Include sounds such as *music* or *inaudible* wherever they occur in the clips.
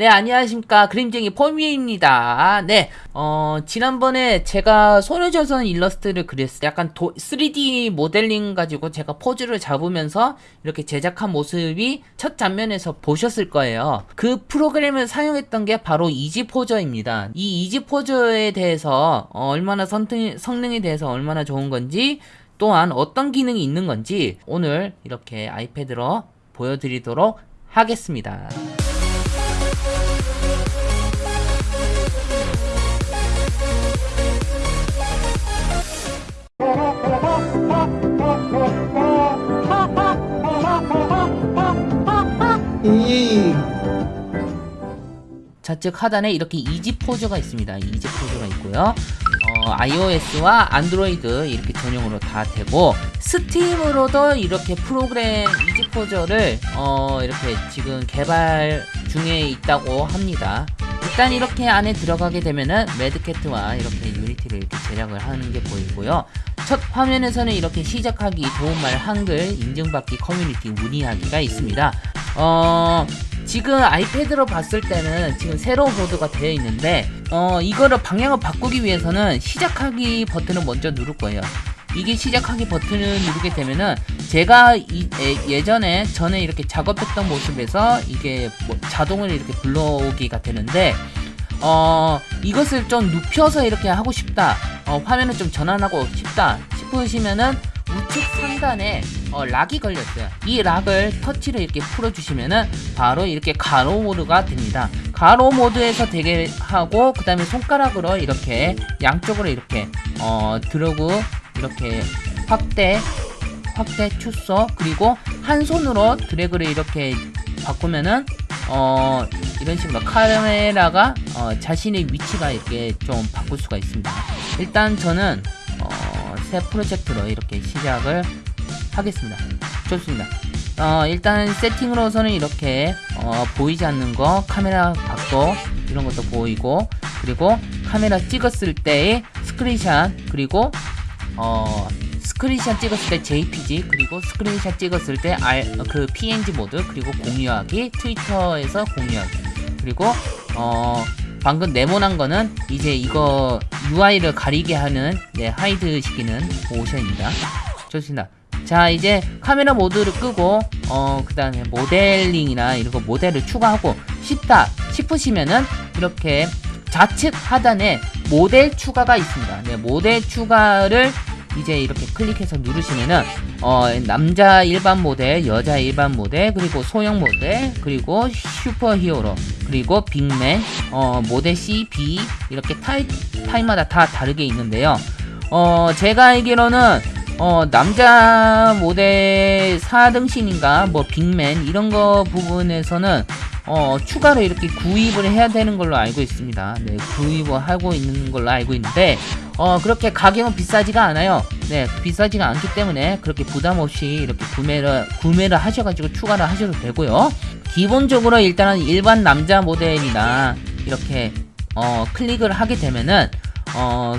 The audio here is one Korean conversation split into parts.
네, 안녕하십니까. 그림쟁이 포미입니다. 네, 어, 지난번에 제가 소녀조선 일러스트를 그렸어요. 약간 도, 3D 모델링 가지고 제가 포즈를 잡으면서 이렇게 제작한 모습이 첫 장면에서 보셨을 거예요. 그 프로그램을 사용했던 게 바로 이지포저입니다. 이 이지포저에 대해서 어, 얼마나 성능, 성능에 대해서 얼마나 좋은 건지 또한 어떤 기능이 있는 건지 오늘 이렇게 아이패드로 보여드리도록 하겠습니다. 좌측 하단에 이렇게 이지 포즈가 있습니다. 이지 포즈가 있고요. 어, iOS와 안드로이드 이렇게 전용으로 다 되고 Steam으로도 이렇게 프로그램 Easy Pose를 어, 이렇게 지금 개발 중에 있다고 합니다. 일단 이렇게 안에 들어가게 되면은 Madcat과 이렇게 Unity를 이렇게 제작을 하는 게 보이고요. 첫 화면에서는 이렇게 시작하기, 도움말, 한글, 인증받기, 커뮤니티, 문의하기가 있습니다. 어, 지금 아이패드로 봤을 때는 지금 새로운 보드가 되어 있는데 어 이거를 방향을 바꾸기 위해서는 시작하기 버튼을 먼저 누를 거예요. 이게 시작하기 버튼을 누르게 되면은 제가 이, 예, 전에 전에 이렇게 작업했던 모습에서 이게 뭐 자동으로 이렇게 불러오기가 되는데 어 이것을 좀 눕혀서 이렇게 하고 싶다 어, 화면을 좀 전환하고 싶다 싶으시면은 우측 상단에 어, 락이 걸렸어요. 이 락을 터치를 이렇게 풀어주시면은 바로 이렇게 가로 모드가 됩니다. 가로 모드에서 되게 하고 그 다음에 손가락으로 이렇게 양쪽으로 이렇게 어, 들어고 이렇게 확대 확대 축소 그리고 한 손으로 드래그를 이렇게 바꾸면은 어 이런 식으로 카메라가 어, 자신의 위치가 이렇게 좀 바꿀 수가 있습니다. 일단 저는 어, 새 프로젝트로 이렇게 시작을 하겠습니다. 좋습니다. 어, 일단 세팅으로서는 이렇게 어, 보이지 않는 거 카메라 각도 이런 것도 보이고 그리고 카메라 찍었을 때의 스크린샷 그리고 어, 스크린샷 찍었을 때 JPG 그리고 스크린샷 찍었을 때 R, 그 PNG 모드 그리고 공유하기 트위터에서 공유하기 그리고 어 방금 네모난 거는 이제 이거 UI를 가리게 하는 네, hide 시키는 모션입니다. 좋습니다. 자 이제 카메라 모드를 끄고 어 그 다음에 모델링이나 이런 거 모델을 추가하고 싶다 싶으시면은 이렇게 좌측 하단에 모델 추가가 있습니다. 네 모델 추가를 이제 이렇게 클릭해서 누르시면은 어 남자 일반 모델 여자 일반 모델 그리고 소형 모델 그리고 super hero 그리고 big man 어 모델 C, B 이렇게 타입 타입마다 다 다르게 있는데요. 어 제가 알기로는 어 남자 모델 4등신인가 뭐 big man 이런 거 부분에서는 어 추가로 이렇게 구입을 해야 되는 걸로 알고 있습니다. 네 구입을 하고 있는 걸로 알고 있는데 어 그렇게 가격은 비싸지가 않아요. 네 비싸지가 않기 때문에 그렇게 부담없이 이렇게 구매를 구매를 하셔가지고 추가를 하셔도 되고요. 기본적으로 일단은 일반 남자 모델이나 이렇게 어 클릭을 하게 되면은 어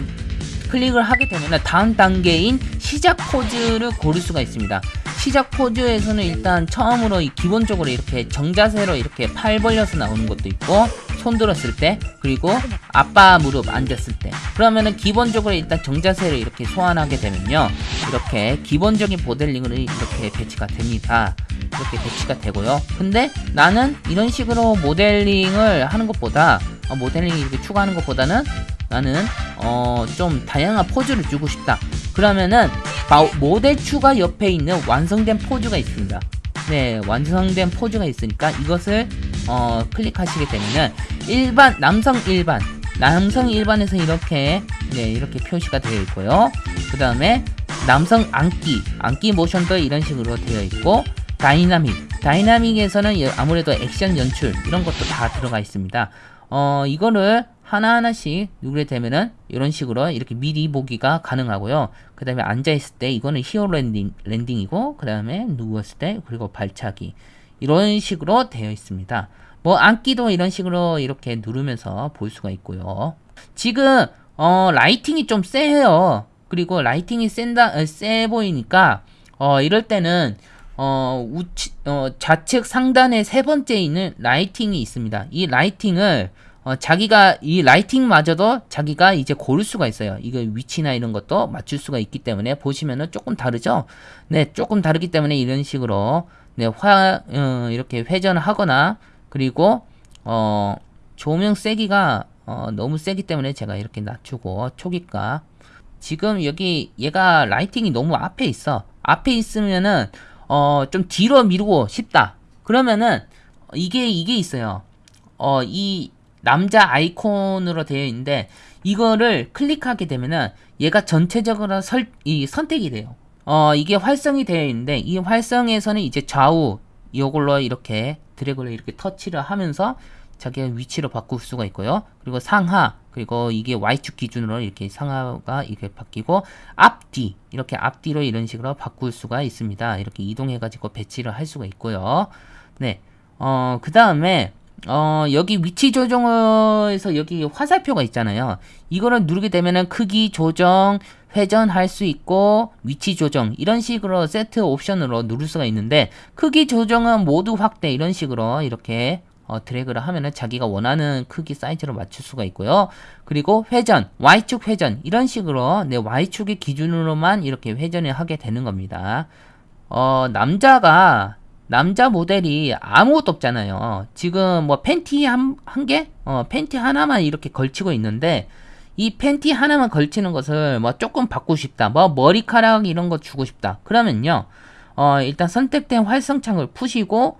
클릭을 하게 되면 다음 단계인 시작 포즈를 고를 수가 있습니다. 시작 포즈에서는 일단 처음으로 기본적으로 이렇게 정자세로 이렇게 팔 벌려서 나오는 것도 있고 손 들었을 때 그리고 아빠 무릎 앉았을 때. 그러면은 기본적으로 일단 정자세를 이렇게 소환하게 되면요. 이렇게 기본적인 모델링으로 이렇게 배치가 됩니다. 이렇게 배치가 되고요. 근데 나는 이런 식으로 모델링을 하는 것보다 어, 모델링 이렇게 추가하는 것보다는 나는 어 좀 다양한 포즈를 주고 싶다. 그러면은 모델 추가 옆에 있는 완성된 포즈가 있습니다. 네 완성된 포즈가 있으니까 이것을 어 클릭하시게 되면은 일반 남성 일반. 남성 일반에서 이렇게 네 이렇게 표시가 되어 있고요. 그 다음에 남성 안기 안기 모션도 이런 식으로 되어 있고 dynamic. Dynamic에서는 아무래도 액션 연출 이런 것도 다 들어가 있습니다. 어 이거를 하나하나씩 누르게 되면은 이런 식으로 이렇게 미리 보기가 가능하고요. 그 다음에 앉아있을 때 이거는 hero landing, landing이고 그 다음에 누웠을 때 그리고 발차기. 이런 식으로 되어 있습니다. 뭐 앉기도 이런 식으로 이렇게 누르면서 볼 수가 있고요. 지금 어 lighting이 좀 세요. 그리고 lighting이 센다 어, 세 보이니까 어 이럴 때는 어, 우치, 어, 좌측 상단에 세 번째 있는 lighting이 있습니다. 이 lighting을 어, 자기가 이 lighting마저도 자기가 이제 고를 수가 있어요. 이거 위치나 이런 것도 맞출 수가 있기 때문에 보시면은 조금 다르죠. 네, 조금 다르기 때문에 이런 식으로 네, 화 어, 이렇게 회전을 하거나 그리고 어, 조명 세기가 어, 너무 세기 때문에 제가 이렇게 낮추고 초기가 지금 여기 얘가 라이팅이 너무 앞에 있어. 앞에 있으면은 어, 좀 뒤로 미루고 싶다. 그러면은 이게 이게 있어요. 어, 이 남자 아이콘으로 되어 있는데 이거를 클릭하게 되면은 얘가 전체적으로 설, 이 선택이 돼요. 어, 이게 활성이 되어 있는데 이 활성에서는 이제 좌우 이걸로 이렇게 드래그를 이렇게 터치를 하면서 자기가 위치를 바꿀 수가 있고요. 그리고 상하 그리고 이게 Y축 기준으로 이렇게 상하가 이렇게 바뀌고 앞뒤 이렇게 앞뒤로 이런 식으로 바꿀 수가 있습니다. 이렇게 이동해 가지고 배치를 할 수가 있고요. 네. 어, 그 다음에 어, 여기 위치 조정에서 여기 화살표가 있잖아요. 이거를 누르게 되면은 크기 조정, 회전할 수 있고 위치 조정 이런 식으로 세트 옵션으로 누를 수가 있는데 크기 조정은 모두 확대 이런 식으로 이렇게 어, 드래그를 하면은 자기가 원하는 크기 사이즈로 맞출 수가 있고요. 그리고 회전, Y축 회전 이런 식으로 내 Y축의 기준으로만 이렇게 회전을 하게 되는 겁니다. 어, 남자가 남자 모델이 아무것도 없잖아요. 지금 뭐 팬티 한, 한 개? 어, 팬티 하나만 이렇게 걸치고 있는데 이 팬티 하나만 걸치는 것을 뭐 조금 바꾸고 싶다. 뭐 머리카락 이런 거 주고 싶다. 그러면요. 어, 일단 선택된 활성창을 푸시고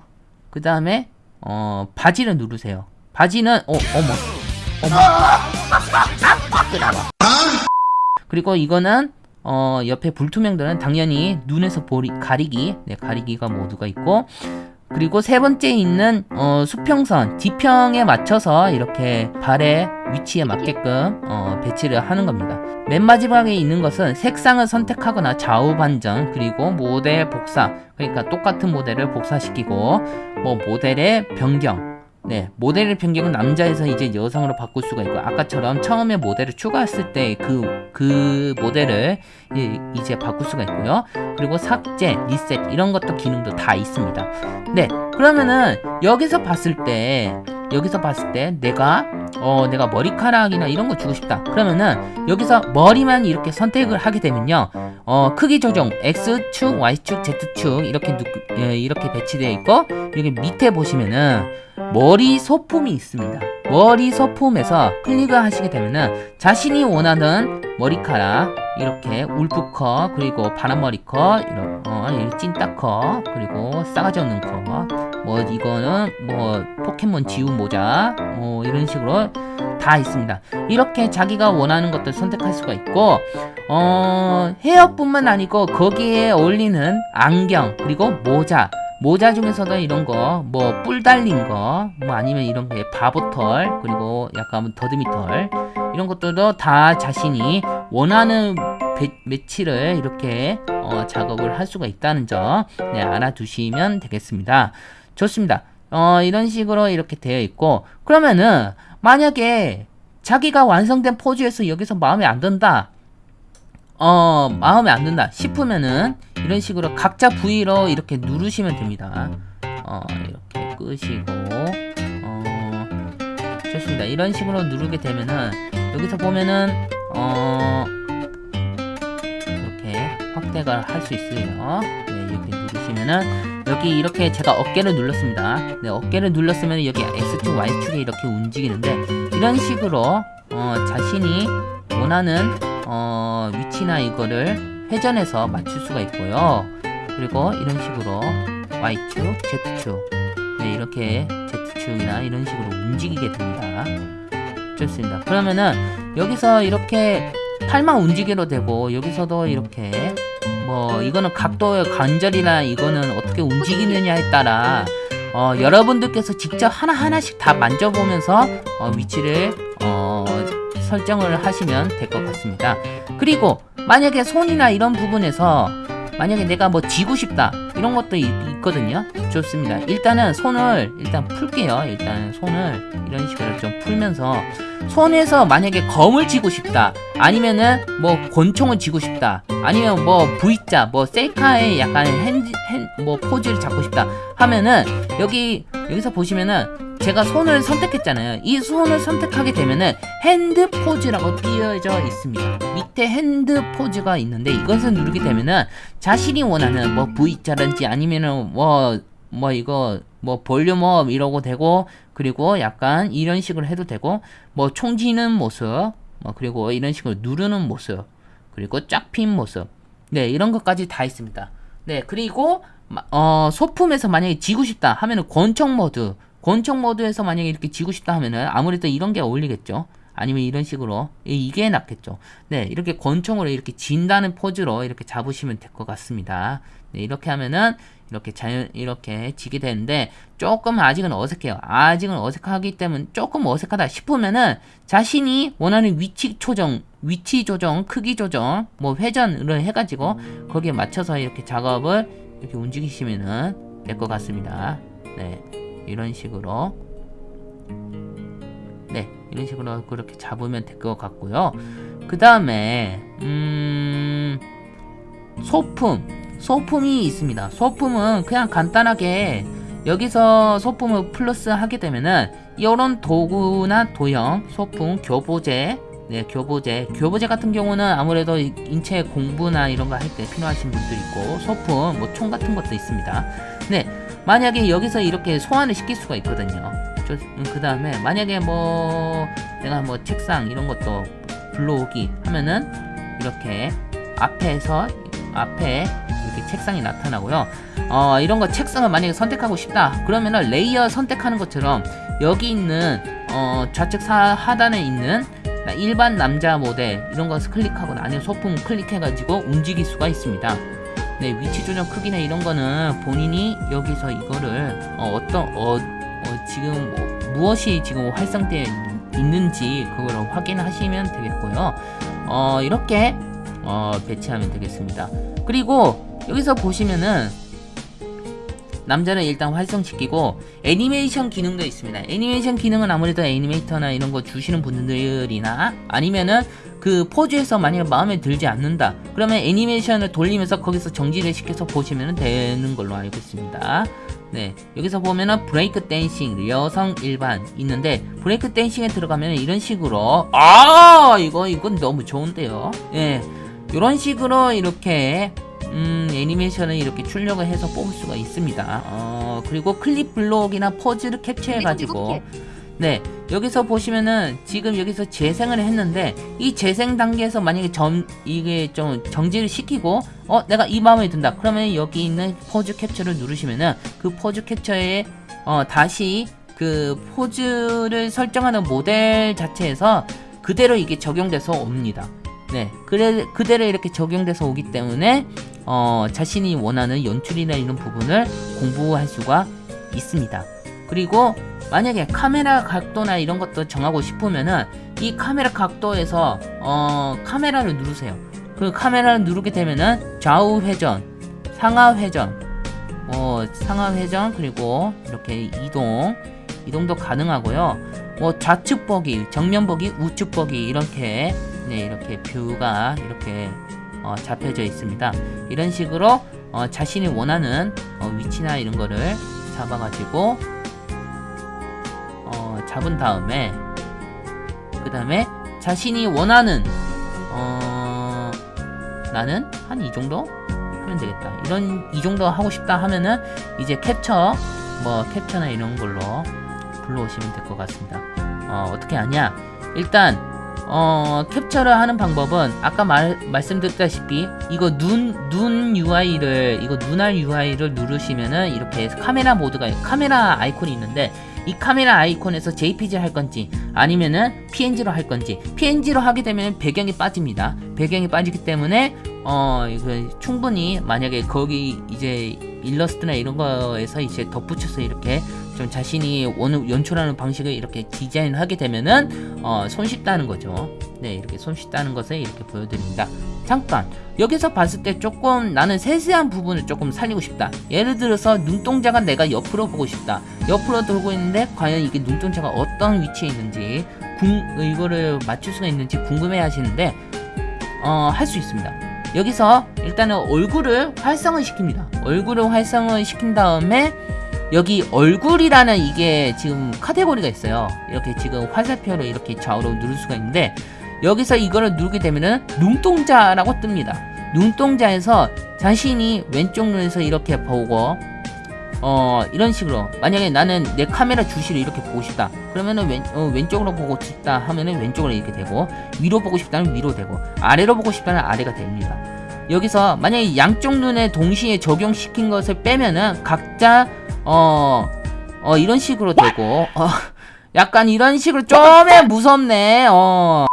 그 다음에 어, 바지를 누르세요. 바지는 어, 어머. 어머. 그리고 이거는 어, 옆에 불투명들은 당연히 눈에서 보리, 가리기, 네, 가리기가 모두가 있고, 그리고 세 번째 있는 어, 수평선 뒤평에 맞춰서 이렇게 발의 위치에 맞게끔 어, 배치를 하는 겁니다. 맨 마지막에 있는 것은 색상을 선택하거나 좌우 반전 그리고 모델 복사 그러니까 똑같은 모델을 복사시키고 뭐 모델의 변경 네, 모델의 변경은 남자에서 이제 여성으로 바꿀 수가 있고 아까처럼 처음에 모델을 추가했을 때그그 모델을 이제 바꿀 수가 있고요. 그리고 삭제, 리셋 이런 것도 기능도 다 있습니다. 네, 그러면은 여기서 봤을 때 여기서 봤을 때 내가 어 내가 머리카락이나 이런 거 주고 싶다. 그러면은 여기서 머리만 이렇게 선택을 하게 되면요. 어 크기 조정 X축, Y축, Z축 이렇게 누, 예, 이렇게 배치되어 있고 여기 밑에 보시면은 머리 소품이 있습니다. 머리 소품에서 클릭을 하시게 되면은 자신이 원하는 머리카락 이렇게 울프컷 그리고 바람머리컷 이런 어, 찐따컷 그리고 싸가지 없는 컷 뭐 이거는 뭐 포켓몬 지우 모자 뭐 이런 식으로 다 있습니다. 이렇게 자기가 원하는 것들 선택할 수가 있고 어 헤어뿐만 아니고 거기에 어울리는 안경 그리고 모자 모자 중에서도 이런 거, 뭐, 뿔 달린 거, 뭐, 아니면 이런 게 바보털, 그리고 약간 더듬이털, 이런 것들도 다 자신이 원하는 배, 매치를 이렇게 어, 작업을 할 수가 있다는 점, 네, 알아두시면 되겠습니다. 좋습니다. 어, 이런 식으로 이렇게 되어 있고, 그러면은, 만약에 자기가 완성된 포즈에서 여기서 마음에 안 든다. 어, 마음에 안 든다 싶으면은 이런 식으로 각자 부위로 이렇게 누르시면 됩니다. 어, 이렇게 끄시고 어, 좋습니다. 이런 식으로 누르게 되면은 여기서 보면은 어, 이렇게 확대가 할 수 있어요. 네, 이렇게 누르시면은 여기 이렇게 제가 어깨를 눌렀습니다. 네, 어깨를 눌렀으면 여기 X축, Y축에 이렇게 움직이는데 이런 식으로 어, 자신이 원하는 어, 위치나 이거를 회전해서 맞출 수가 있고요. 그리고 이런 식으로 Y축, Z축 네, 이렇게 Z축이나 이런 식으로 움직이게 됩니다. 좋습니다. 그러면은 여기서 이렇게 팔만 움직여도 되고 여기서도 이렇게 뭐 이거는 각도의 관절이나 이거는 어떻게 움직이느냐에 따라 어, 여러분들께서 직접 하나하나씩 다 만져보면서 어, 위치를 어, 설정을 하시면 될 것 같습니다. 그리고 만약에 손이나 이런 부분에서 만약에 내가 뭐 쥐고 싶다 이런 것도 있, 거든요 좋습니다. 일단은 손을 일단 풀게요. 일단 손을 이런 식으로 좀 풀면서 손에서 만약에 검을 쥐고 싶다. 아니면은 뭐 권총을 쥐고 싶다. 아니면 뭐 V자, 뭐 셀카의 약간 hand, han-, 뭐 포즈를 잡고 싶다. 하면은 여기 여기서 보시면은 제가 손을 선택했잖아요. 이 손을 선택하게 되면은 hand pose라고 띄어져 있습니다. 밑에 hand pose가 있는데 이것을 누르게 되면은 자신이 원하는 뭐 V자든지 아니면은 뭐, 뭐 이거 뭐 volume up 이러고 되고 그리고 약간 이런 식으로 해도 되고 뭐 총지는 모습 뭐 그리고 이런 식으로 누르는 모습 그리고 쫙 핀 모습 네 이런 것까지 다 있습니다. 네 그리고 마- 어, 소품에서 만약에 지고 싶다 하면은 권총 모드 권총 모드에서 만약에 이렇게 지고 싶다 하면은 아무래도 이런 게 어울리겠죠. 아니면 이런 식으로 이- 이게 낫겠죠. 네, 이렇게 권총으로 이렇게 진다는 포즈로 이렇게 잡으시면 될 것 같습니다. 네, 이렇게 하면은 이렇게 자연 이렇게 지게 되는데 조금 아직은 어색해요. 아직은 어색하기 때문에 조금 어색하다 싶으면은 자신이 원하는 위치 조정, 위치 조정, 크기 조정, 뭐 회전을 해가지고 거기에 맞춰서 이렇게 작업을 이렇게 움직이시면은 될 것 같습니다. 네, 이런 식으로 네, 이런 식으로 그렇게 잡으면 될 것 같고요. 그 다음에 음 소품 소품이 있습니다. 소품은 그냥 간단하게 여기서 소품을 플러스 하게 되면은 이런 도구나 도형, 소품, 교보제, 네 교보제, 교보제 같은 경우는 아무래도 이- 인체 공부나 이런 거 할 때 필요하신 분들 있고 소품, 뭐 총 같은 것도 있습니다. 네 만약에 여기서 이렇게 소환을 시킬 수가 있거든요. 그 다음에 만약에 뭐 내가 뭐 책상 이런 것도 불러오기 하면은 이렇게 앞에서 앞에 이렇게 책상이 나타나고요. 어, 이런 거 책상을 만약에 선택하고 싶다. 그러면은 레이어 선택하는 것처럼 여기 있는 어, 좌측 사, 하단에 있는 일반 남자 모델 이런 거 클릭하거나 아니면 소품 클릭해가지고 움직일 수가 있습니다. 네, 위치 조정 크기나 이런 거는 본인이 여기서 이거를 어, 어떤 어, 어, 지금 뭐, 무엇이 지금 활성되어 있는지 그걸 확인하시면 되겠고요. 어, 이렇게 어, 배치하면 되겠습니다. 그리고 여기서 보시면은 남자를 일단 활성시키고 애니메이션 기능도 있습니다. 애니메이션 기능은 아무래도 애니메이터나 이런 거 주시는 분들이나 아니면은 그 포즈에서 만약 마음에 들지 않는다. 그러면 애니메이션을 돌리면서 거기서 정지를 시켜서 보시면 되는 걸로 알고 있습니다. 네, 여기서 보면은 break dancing 여성 일반 있는데 break dancing에 들어가면 이런 식으로 아 이거 이건 너무 좋은데요. 예, 이런 식으로 이렇게 음, 애니메이션을 이렇게 출력을 해서 뽑을 수가 있습니다. 어, 그리고 clip block이나 포즈를 캡처해가지고, 네, 여기서 보시면은 지금 여기서 재생을 했는데, 이 재생 단계에서 만약에 점, 이게 좀 정지를 시키고, 어, 내가 이 마음에 든다. 그러면 여기 있는 포즈 캡처를 누르시면은 그 포즈 캡처에, 어, 다시 그 포즈를 설정하는 모델 자체에서 그대로 이게 적용돼서 옵니다. 네, 그래, 그대로 이렇게 적용돼서 오기 때문에 어, 자신이 원하는 연출이나 이런 부분을 공부할 수가 있습니다. 그리고 만약에 카메라 각도나 이런 것도 정하고 싶으면은 이 카메라 각도에서 어, 카메라를 누르세요. 그 카메라를 누르게 되면은 좌우 회전, 상하 회전, 어, 상하 회전 그리고 이렇게 이동, 이동도 가능하고요. 뭐 좌측 보기, 정면 보기, 우측 보기 이렇게 네, 이렇게 뷰가 이렇게 어, 잡혀져 있습니다. 이런 식으로 어, 자신이 원하는 어, 위치나 이런 거를 잡아가지고 어, 잡은 다음에 그 다음에 자신이 원하는 어, 나는 한 이 정도 하면 되겠다. 이런 이 정도 하고 싶다 하면은 이제 캡처 뭐 캡처나 이런 걸로 불러오시면 될 것 같습니다. 어, 어떻게 하냐? 일단 어, 캡처를 하는 방법은 아까 말, 말씀드렸다시피 이거 눈, 눈 UI를 이거 눈알 UI를 누르시면은 이렇게 카메라 모드가 카메라 아이콘이 있는데 이 카메라 아이콘에서 JPG 할 건지 아니면은 PNG로 할 건지 PNG로 하게 되면 배경이 빠집니다. 배경이 빠지기 때문에 어 이거 충분히 만약에 거기 이제 일러스트나 이런 거에서 이제 덧붙여서 이렇게 좀 자신이 원 연출하는 방식을 이렇게 디자인하게 되면은 어 손쉽다는 거죠. 네 이렇게 손쉽다는 것을 이렇게 보여드립니다. 자 잠깐. 여기서 봤을 때 조금 나는 세세한 부분을 조금 살리고 싶다. 예를 들어서 눈동자가 내가 옆으로 보고 싶다. 옆으로 돌고 있는데 과연 이게 눈동자가 어떤 위치에 있는지 궁, 이거를 맞출 수가 있는지 궁금해 하시는데 어, 할 수 있습니다. 여기서 일단은 얼굴을 활성을 시킵니다. 얼굴을 활성을 시킨 다음에 여기 얼굴이라는 이게 지금 카테고리가 있어요. 이렇게 지금 화살표로 이렇게 좌우로 누를 수가 있는데 여기서 이거를 누르게 되면은 눈동자라고 뜹니다. 눈동자에서 자신이 왼쪽 눈에서 이렇게 보고 어 이런 식으로. 만약에 나는 내 카메라 주시를 이렇게 보고 싶다. 그러면은 왼, 어, 왼쪽으로 보고 싶다 하면은 왼쪽으로 이렇게 되고 위로 보고 싶다면 위로 되고 아래로 보고 싶다면 아래가 됩니다. 여기서 만약에 양쪽 눈에 동시에 적용시킨 것을 빼면은 각자 어, 어 이런 식으로 되고 어, *laughs* 약간 이런 식으로 좀 무섭네. 어.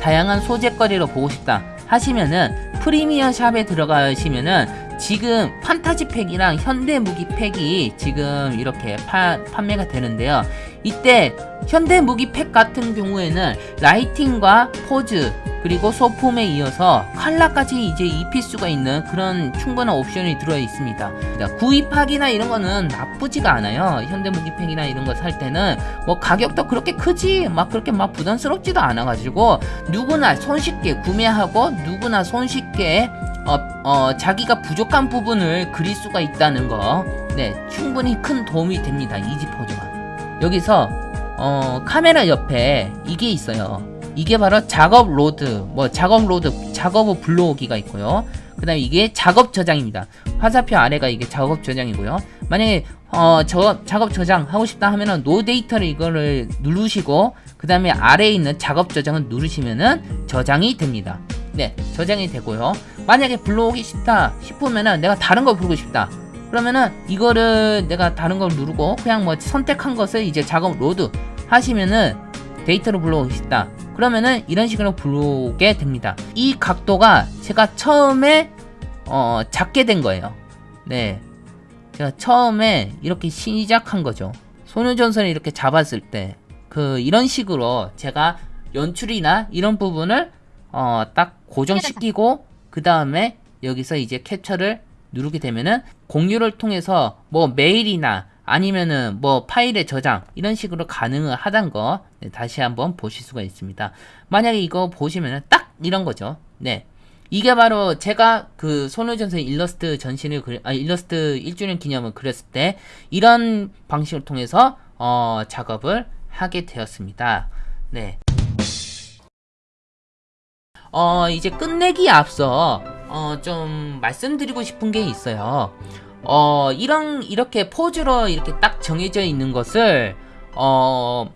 다양한 소재거리로 보고 싶다 하시면은 premier shop에 들어가시면은 지금 판타지 팩이랑 현대 무기 팩이 지금 이렇게 파, 판매가 되는데요. 이때 현대 무기 팩 같은 경우에는 lighting과 포즈 그리고 소품에 이어서 칼라까지 이제 입힐 수가 있는 그런 충분한 옵션이 들어 있습니다. 구입하기나 이런 거는 나쁘지가 않아요. 현대 무기팩이나 이런 거 살 때는 뭐 가격도 그렇게 크지 막 그렇게 막 부담스럽지도 않아 가지고 누구나 손쉽게 구매하고 누구나 손쉽게 어, 어, 자기가 부족한 부분을 그릴 수가 있다는 거 네, 충분히 큰 도움이 됩니다. 이지포즈가. 여기서 어, 카메라 옆에 이게 있어요. 이게 바로 작업 load 뭐 작업 load 작업 후 불러오기가 있고요. 그 다음에 이게 작업 저장입니다. 화살표 아래가 이게 작업 저장이고요. 만약에 어, 저 작업 저장 하고 싶다 하면은 no data를 이거를 누르시고 그 다음에 아래에 있는 작업 저장을 누르시면은 저장이 됩니다. 네 저장이 되고요. 만약에 불러오기 싶다 싶으면은 내가 다른 거 부르고 싶다 그러면은 이거를 내가 다른 걸 누르고 그냥 뭐 선택한 것을 이제 작업 load 하시면은 데이터로 불러오고 싶다. 그러면은 이런 식으로 불러오게 됩니다. 이 각도가 제가 처음에 어 잡게 된 거예요. 네. 제가 처음에 이렇게 시작한 거죠. 소녀전선을 이렇게 잡았을 때 그 이런 식으로 제가 연출이나 이런 부분을 어 딱 고정시키고 그 다음에 여기서 이제 캡처를 누르게 되면은 공유를 통해서 뭐 메일이나 아니면은 뭐 파일의 저장 이런 식으로 가능을 하단 거 네, 다시 한번 보실 수가 있습니다. 만약에 이거 보시면은 딱 이런 거죠. 네. 이게 바로 제가 그 손호전선 일러스트 전신을 그리, 아 일러스트 1주년 기념을 그렸을 때 이런 방식을 통해서 어 작업을 하게 되었습니다. 네. 어, 이제 끝내기 앞서 어, 좀 말씀드리고 싶은 게 있어요. 어, 이런 이렇게 포즈로 이렇게 딱 정해져 있는 것을 어,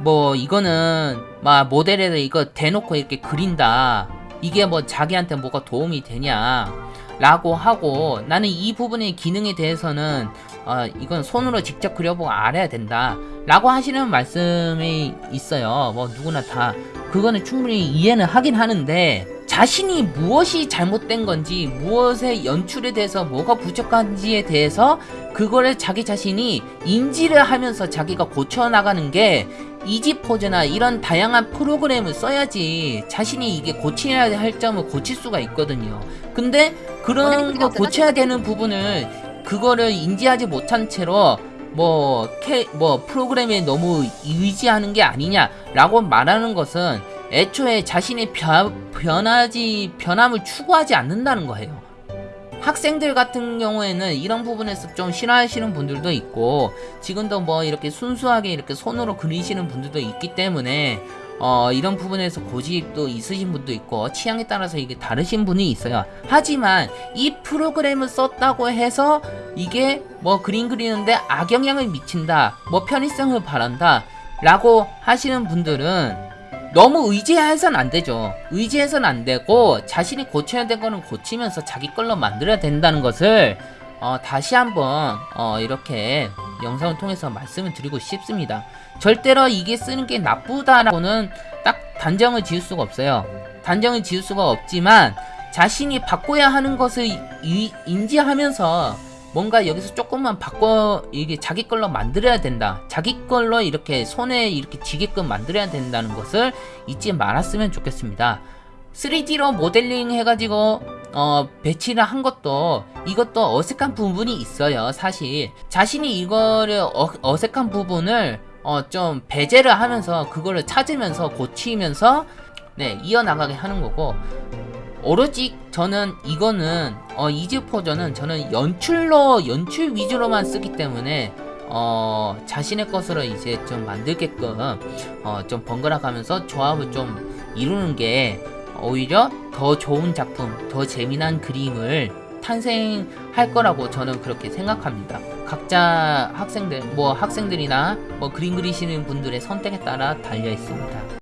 뭐 이거는 막 모델에다 이거 대놓고 이렇게 그린다. 이게 뭐 자기한테 뭐가 도움이 되냐? 라고 하고 나는 이 부분의 기능에 대해서는 어, 이건 손으로 직접 그려보고 알아야 된다 라고 하시는 말씀이 있어요 뭐 누구나 다 그거는 충분히 이해는 하긴 하는데 자신이 무엇이 잘못된 건지 무엇의 연출에 대해서 뭐가 부족한지에 대해서 그거를 자기 자신이 인지를 하면서 자기가 고쳐나가는 게 이지포즈나 이런 다양한 프로그램을 써야지 자신이 이게 고쳐야 할 점을 고칠 수가 있거든요. 근데 그런 거 고쳐야 되는 부분을 그거를 인지하지 못한 채로 뭐, 캐, 뭐, 프로그램에 너무 의지하는 게 아니냐라고 말하는 것은 애초에 자신의 변, 변하지, 변함을 추구하지 않는다는 거예요. 학생들 같은 경우에는 이런 부분에서 좀 싫어하시는 분들도 있고, 지금도 뭐 이렇게 순수하게 이렇게 손으로 그리시는 분들도 있기 때문에, 어, 이런 부분에서 고집도 있으신 분도 있고 취향에 따라서 이게 다르신 분이 있어요 하지만 이 프로그램을 썼다고 해서 이게 뭐 그림 그리는데 악영향을 미친다 뭐 편의성을 바란다 라고 하시는 분들은 너무 의지해서는 안 되죠 의지해서는 안 되고 자신이 고쳐야 될 거는 고치면서 자기 걸로 만들어야 된다는 것을 어, 다시 한번 어, 이렇게 영상을 통해서 말씀을 드리고 싶습니다 절대로 이게 쓰는 게 나쁘다라고는 딱 단정을 지을 수가 없어요. 단정을 지을 수가 없지만 자신이 바꿔야 하는 것을 이, 인지하면서 뭔가 여기서 조금만 바꿔 이게 자기 걸로 만들어야 된다. 자기 걸로 이렇게 손에 이렇게 지게끔 만들어야 된다는 것을 잊지 말았으면 좋겠습니다. 3D로 모델링 해가지고 어, 배치를 한 것도 이것도 어색한 부분이 있어요. 사실 자신이 이거를 어, 어색한 부분을 어, 좀 배제를 하면서 그거를 찾으면서 고치면서 네 이어나가게 하는 거고 오로지 저는 이거는 어, 이즈포저는 저는 연출로 연출 위주로만 쓰기 때문에 어, 자신의 것으로 이제 좀 만들게끔 어, 좀 번갈아 가면서 조합을 좀 이루는 게 오히려 더 좋은 작품, 더 재미난 그림을 탄생할 거라고 저는 그렇게 생각합니다. 각자 학생들, 뭐 학생들이나 뭐 그림 그리시는 분들의 선택에 따라 달려 있습니다.